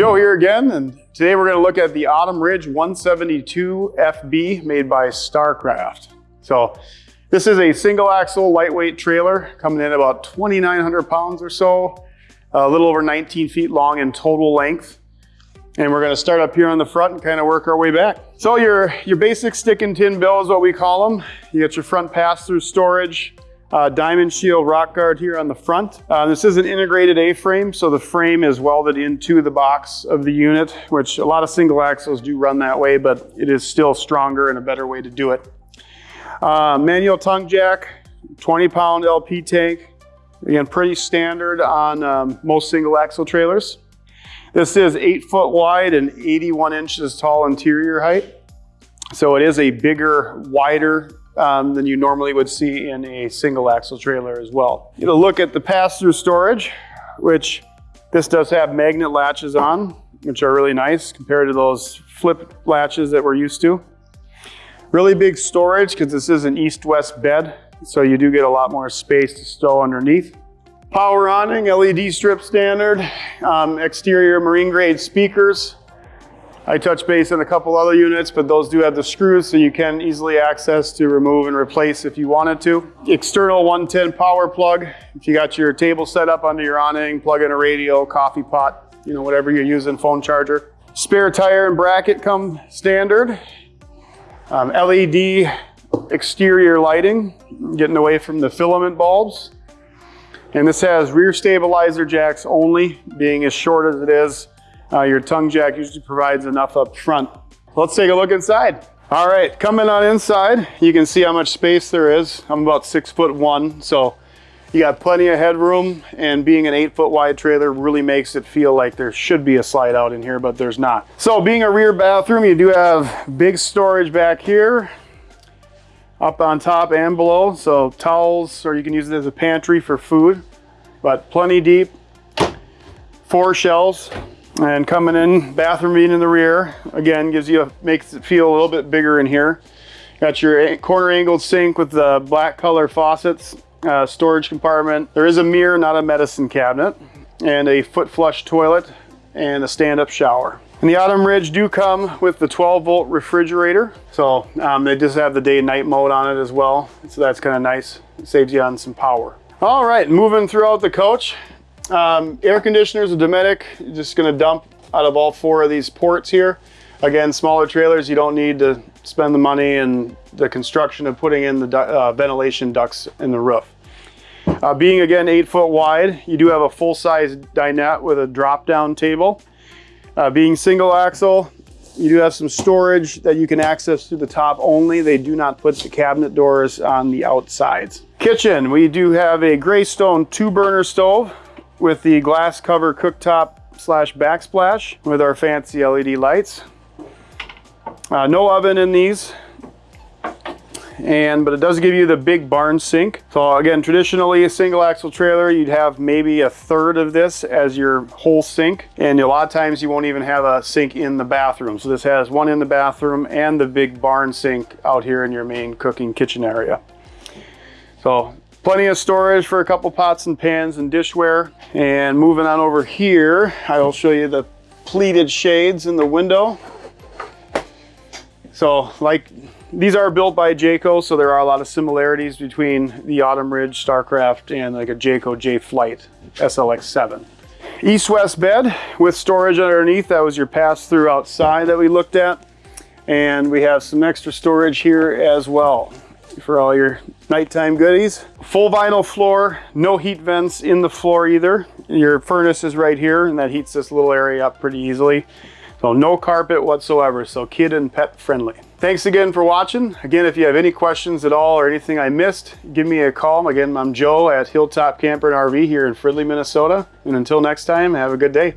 Joe here again, and today we're going to look at the Autumn Ridge 172 FB made by Starcraft. So this is a single axle lightweight trailer coming in about 2,900 pounds or so, a little over 19 feet long in total length. And we're going to start up here on the front and kind of work our way back. So your, your basic stick and tin bill is what we call them. You get your front pass-through storage, uh, diamond shield rock guard here on the front. Uh, this is an integrated A-frame, so the frame is welded into the box of the unit, which a lot of single axles do run that way, but it is still stronger and a better way to do it. Uh, manual tongue jack, 20 pound LP tank. Again, pretty standard on um, most single axle trailers. This is eight foot wide and 81 inches tall interior height. So it is a bigger, wider um, than you normally would see in a single axle trailer as well. You look at the pass-through storage, which this does have magnet latches on, which are really nice compared to those flip latches that we're used to. Really big storage because this is an east-west bed, so you do get a lot more space to stow underneath. Power awning, LED strip standard, um, exterior marine grade speakers, I touch base on a couple other units, but those do have the screws so you can easily access to remove and replace if you wanted to. External 110 power plug. If you got your table set up under your awning, plug in a radio, coffee pot, you know, whatever you're using, phone charger. Spare tire and bracket come standard. Um, LED exterior lighting, getting away from the filament bulbs. And this has rear stabilizer jacks only, being as short as it is. Uh, your tongue jack usually provides enough up front. Let's take a look inside. All right, coming on inside, you can see how much space there is. I'm about six foot one, so you got plenty of headroom and being an eight foot wide trailer really makes it feel like there should be a slide out in here, but there's not. So being a rear bathroom, you do have big storage back here, up on top and below. So towels, or you can use it as a pantry for food, but plenty deep. Four shelves, and coming in, bathroom being in the rear, again, gives you a, makes it feel a little bit bigger in here. Got your corner angled sink with the black color faucets, uh, storage compartment. There is a mirror, not a medicine cabinet, and a foot flush toilet and a stand-up shower. And the Autumn Ridge do come with the 12 volt refrigerator. So um, they just have the day and night mode on it as well. So that's kind of nice. It saves you on some power. All right, moving throughout the coach. Um, air conditioners, a Dometic, just gonna dump out of all four of these ports here. Again, smaller trailers, you don't need to spend the money and the construction of putting in the uh, ventilation ducts in the roof. Uh, being again eight foot wide, you do have a full-size dinette with a drop-down table. Uh, being single axle, you do have some storage that you can access through the top only. They do not put the cabinet doors on the outsides. Kitchen, we do have a Greystone two burner stove with the glass cover cooktop slash backsplash with our fancy LED lights. Uh, no oven in these. And but it does give you the big barn sink. So again traditionally a single axle trailer you'd have maybe a third of this as your whole sink. And a lot of times you won't even have a sink in the bathroom. So this has one in the bathroom and the big barn sink out here in your main cooking kitchen area. So Plenty of storage for a couple pots and pans and dishware. And moving on over here, I will show you the pleated shades in the window. So like, these are built by Jayco, so there are a lot of similarities between the Autumn Ridge Starcraft and like a Jayco Jay Flight SLX7. East-west bed with storage underneath. That was your pass-through outside that we looked at. And we have some extra storage here as well for all your nighttime goodies. Full vinyl floor, no heat vents in the floor either. Your furnace is right here and that heats this little area up pretty easily. So no carpet whatsoever, so kid and pet friendly. Thanks again for watching. Again, if you have any questions at all or anything I missed, give me a call. Again, I'm Joe at Hilltop Camper and RV here in Fridley, Minnesota. And until next time, have a good day.